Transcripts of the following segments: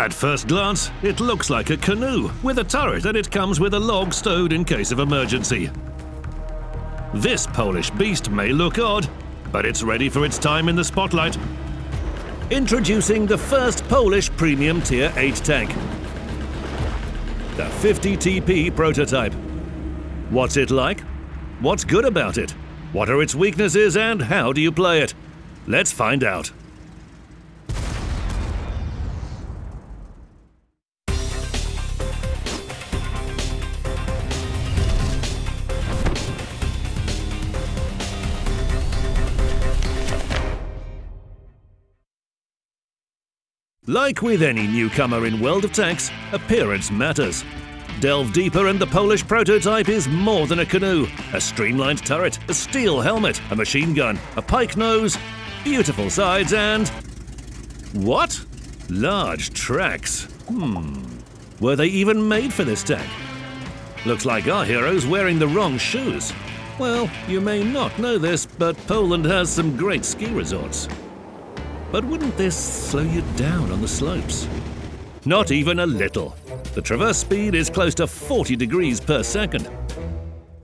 At first glance, it looks like a canoe with a turret and it comes with a log stowed in case of emergency. This Polish beast may look odd, but it's ready for its time in the spotlight. Introducing the first Polish premium Tier 8 tank, the 50 TP prototype. What's it like? What's good about it? What are its weaknesses and how do you play it? Let's find out. Like with any newcomer in World of Tanks, appearance matters. Delve deeper and the Polish prototype is more than a canoe. A streamlined turret, a steel helmet, a machine gun, a pike nose, beautiful sides and... What? Large tracks. Hmm. Were they even made for this tank? Looks like our hero's wearing the wrong shoes. Well, you may not know this, but Poland has some great ski resorts. But wouldn't this slow you down on the slopes? Not even a little. The traverse speed is close to 40 degrees per second.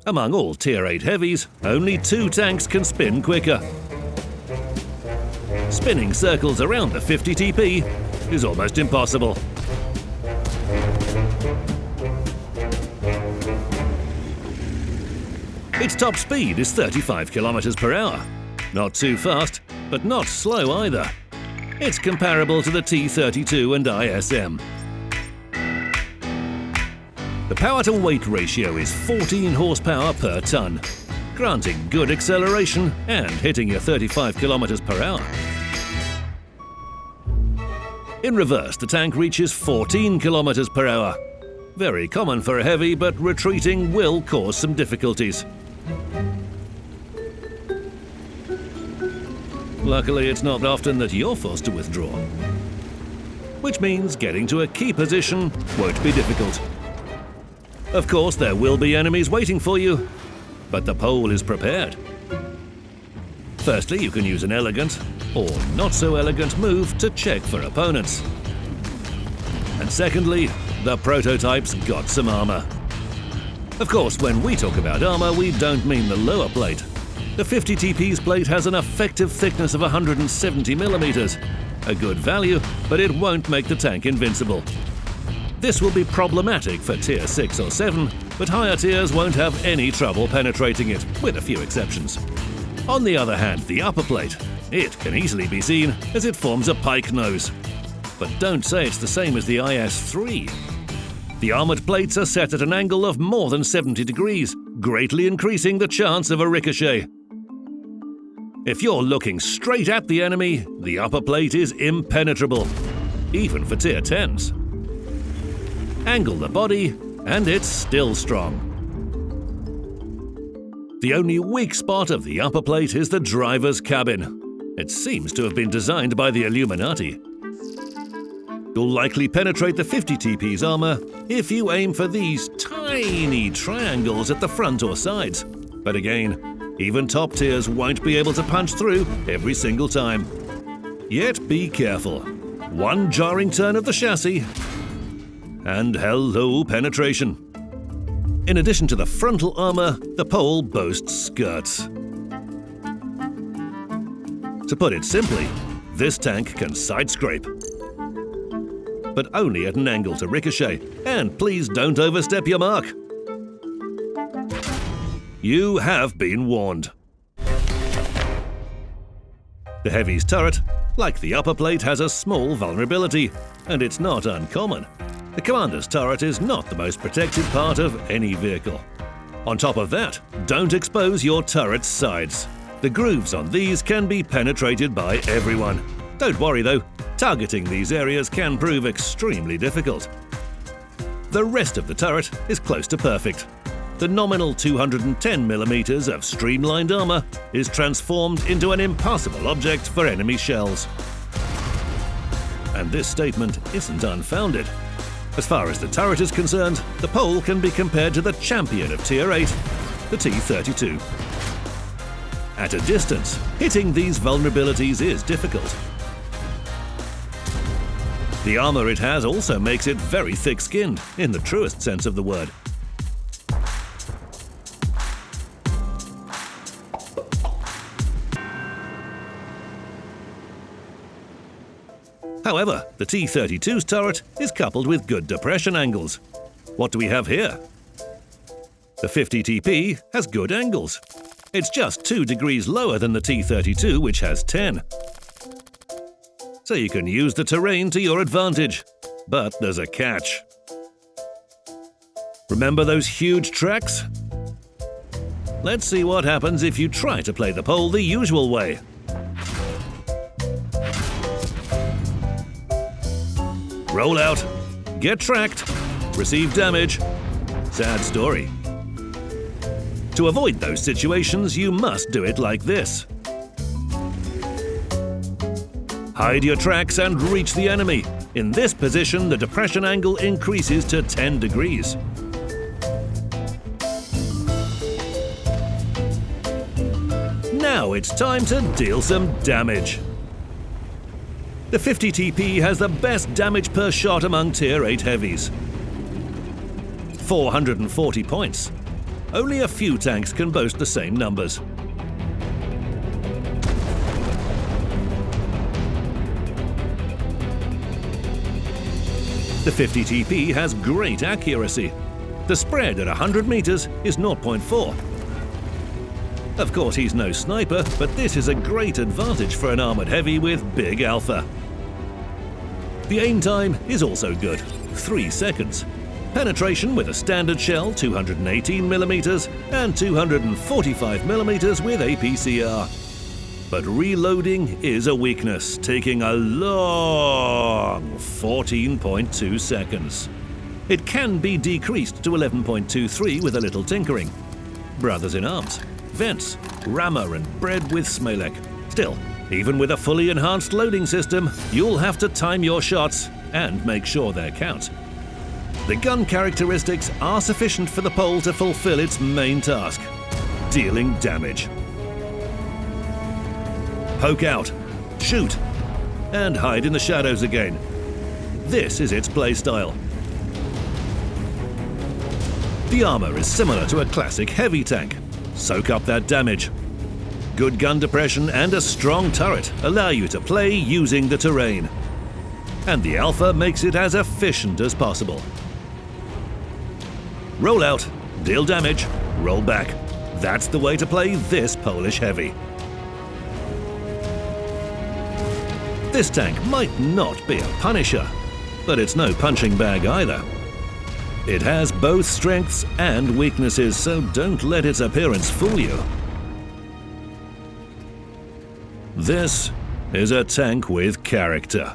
Among all Tier 8 heavies, only two tanks can spin quicker. Spinning circles around the 50 TP is almost impossible. Its top speed is 35 kilometers per hour. Not too fast, but not slow either. It's comparable to the T-32 and ISM. The power-to-weight ratio is 14 horsepower per tonne, granting good acceleration and hitting your 35 kilometers per hour. In reverse, the tank reaches 14 kilometers per hour. Very common for a heavy, but retreating will cause some difficulties. Luckily, it's not often that you're forced to withdraw. Which means getting to a key position won't be difficult. Of course, there will be enemies waiting for you, but the pole is prepared. Firstly, you can use an elegant, or not so elegant move to check for opponents. And secondly, the prototype's got some armor. Of course, when we talk about armor, we don't mean the lower plate. The 50 TP's plate has an effective thickness of 170 millimeters. A good value, but it won't make the tank invincible. This will be problematic for Tier 6 or 7, but higher tiers won't have any trouble penetrating it, with a few exceptions. On the other hand, the upper plate, it can easily be seen as it forms a pike nose. But don't say it's the same as the IS-3. The armoured plates are set at an angle of more than 70 degrees, greatly increasing the chance of a ricochet. If you're looking straight at the enemy, the upper plate is impenetrable, even for tier 10s. Angle the body, and it's still strong. The only weak spot of the upper plate is the driver's cabin. It seems to have been designed by the Illuminati. You'll likely penetrate the 50 TP's armor if you aim for these tiny triangles at the front or sides. But again, even top tiers won't be able to punch through every single time. Yet be careful. One jarring turn of the chassis, and hello penetration. In addition to the frontal armor, the pole boasts skirts. To put it simply, this tank can side scrape. But only at an angle to ricochet, and please don't overstep your mark. You have been warned. The Heavy's turret, like the upper plate, has a small vulnerability, and it's not uncommon. The Commander's turret is not the most protected part of any vehicle. On top of that, don't expose your turret's sides. The grooves on these can be penetrated by everyone. Don't worry though, targeting these areas can prove extremely difficult. The rest of the turret is close to perfect, the nominal 210mm of streamlined armour is transformed into an impassable object for enemy shells. And this statement isn't unfounded. As far as the turret is concerned, the pole can be compared to the champion of Tier 8, the T-32. At a distance, hitting these vulnerabilities is difficult. The armor it has also makes it very thick-skinned, in the truest sense of the word. However, the T-32's turret is coupled with good depression angles. What do we have here? The 50TP has good angles. It's just 2 degrees lower than the T-32, which has 10. So you can use the terrain to your advantage. But there's a catch. Remember those huge tracks? Let's see what happens if you try to play the pole the usual way. Roll out, get tracked, receive damage. Sad story. To avoid those situations, you must do it like this. Hide your tracks and reach the enemy. In this position, the depression angle increases to 10 degrees. Now it's time to deal some damage. The 50TP has the best damage per shot among Tier 8 heavies. 440 points. Only a few tanks can boast the same numbers. The 50TP has great accuracy. The spread at 100 meters is 0.4. Of course, he's no sniper, but this is a great advantage for an armored heavy with big alpha. The aim time is also good, 3 seconds. Penetration with a standard shell 218mm and 245mm with APCR. But reloading is a weakness, taking a long 14.2 seconds. It can be decreased to 11.23 with a little tinkering. Brothers in Arms, Vents, Rammer and bread with Smalek. Still, even with a fully enhanced loading system, you'll have to time your shots and make sure they count. The gun characteristics are sufficient for the pole to fulfill its main task, dealing damage. Poke out, shoot, and hide in the shadows again. This is its playstyle. The armor is similar to a classic heavy tank, Soak up that damage. Good gun depression and a strong turret allow you to play using the terrain. And the Alpha makes it as efficient as possible. Roll out, deal damage, roll back. That's the way to play this Polish Heavy. This tank might not be a punisher, but it's no punching bag either. It has both strengths and weaknesses, so don't let its appearance fool you. This is a tank with character.